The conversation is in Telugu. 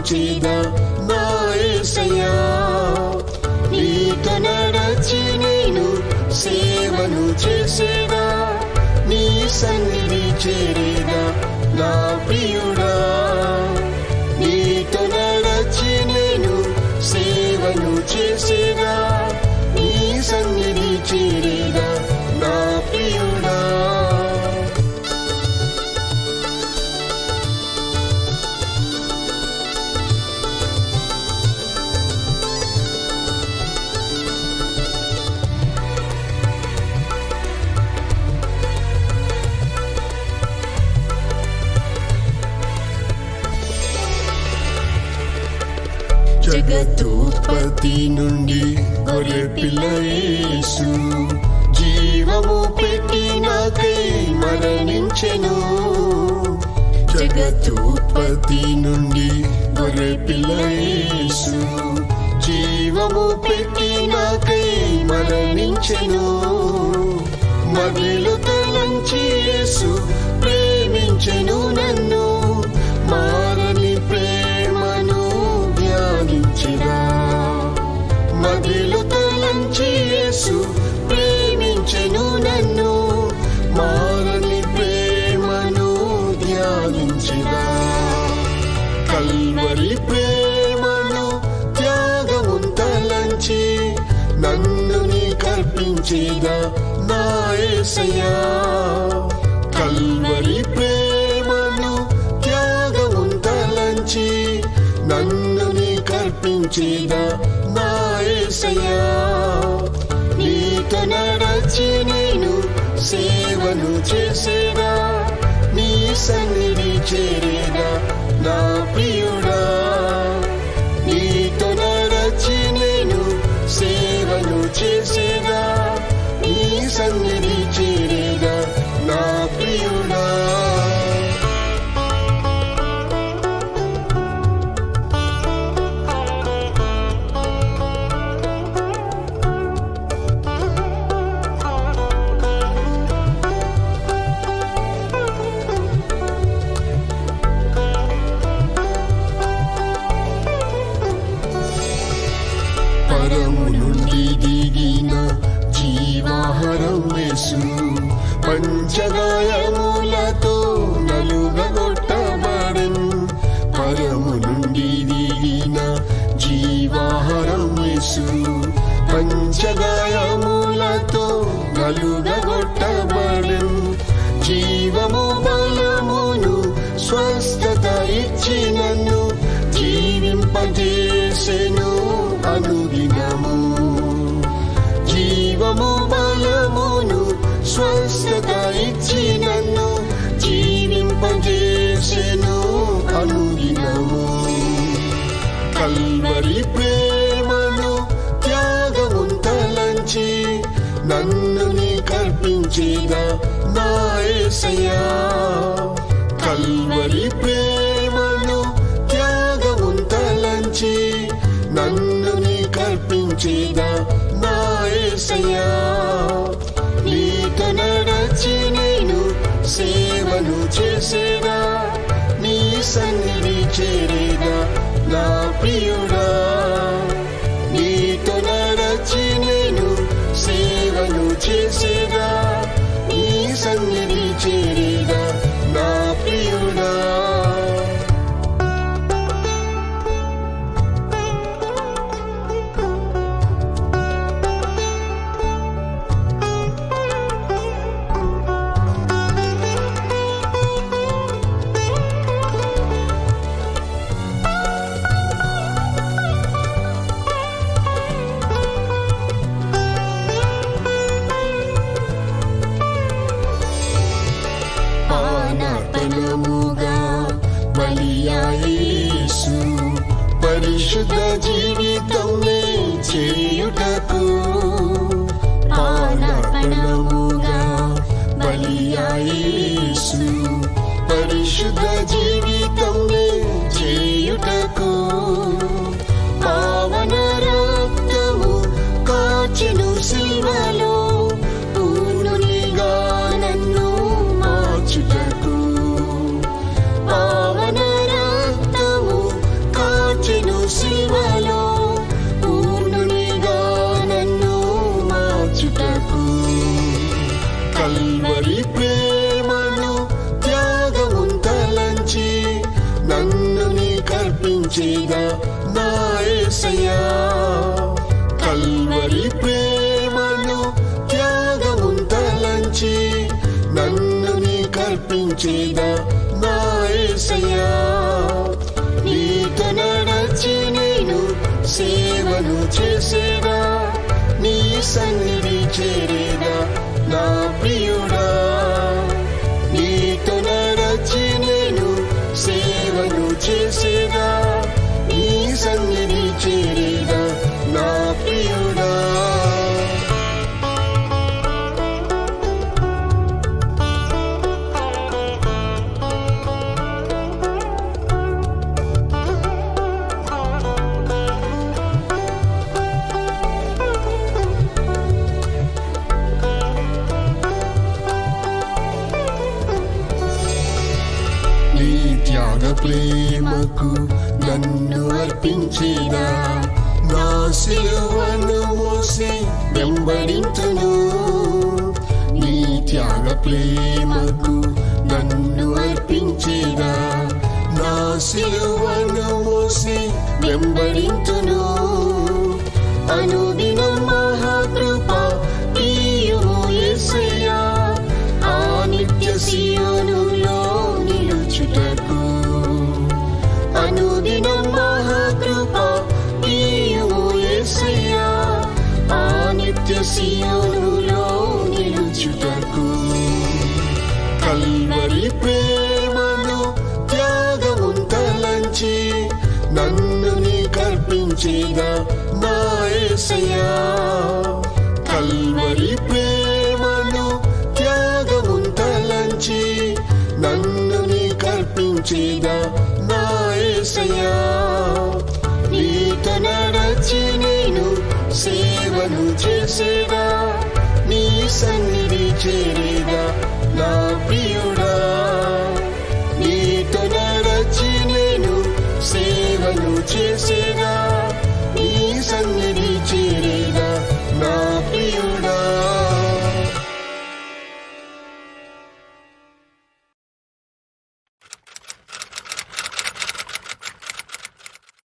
కర్పించేదా నా నీతో నడచి నేను సేవను చేసేదా? నీ సన్నిధి చేరేదా నా ప్రియుడా? నీతో నడచి నేను సేవను చేసేదా? జగతుత్పత్తి నుండి గొర్రె పిల్లయేసు జీవము పెట్టి మరణించెను. జగతుత్పత్తి నుండి గొర్రె పిల్లయేసు జీవము పెట్టి మరణించెను. మదిలు తలంచి యేసు కల్పించేదా నా ఏసయ్యా కల్వరి ప్రేమను త్యాగమున్ తలంచి నన్ను నీ కల్పించేదా నా ఏసయ్యా నీతో నడచి నేను సేవను చేసేదా నీ సన్నిధి చేరేదా నా ప్రియుడా నీతో నడచి నేను సేవను చేసే స్వస్థత నన్ను జీవింపజేసెను అనుదినము. జీవము బలమును స్వస్థత ఇచ్చినను జీవింపజేసెను అనుదినము. కల్వరి ప్రేమను త్యాగమున్ తలంచి నన్ను నీ కల్పించేదా నాయసయా కల్వరి ప్రేమ కల్పించేదా నా యేసయ్యా నీతో నడచి నేను సేవను చేసేదా నీ సన్నిధి చేరేదా నా ప్రియుడా యేసు పరిశుద్ధ జీవితమే చేయుటకు పానపనముగా బలియాయేసు పరిశుద్ధ జీవితమే కల్పించేదా నా యేసయ్యా నీతో నడచి నేను సేవను చేసేదా నీ సన్నిధి చేరేదా నా ప్రియుడా అర్పించేదా నా సిలువను మోసి వెంబడింతును. నీ త్యాగ ప్రేమకు నన్ను అర్పించేదా నా సిలువను మోసి వెంబడింతును. అనుదినం చేద నా యేసయ్యా కల్వరి ప్రేమను త్యాగముంతలంచి నన్ను నీ కల్పించేదా నా నీతో నడచి నేను సేవను చేసేదా నీ సన్నిధి చేరేదా నా ప్రియుడు.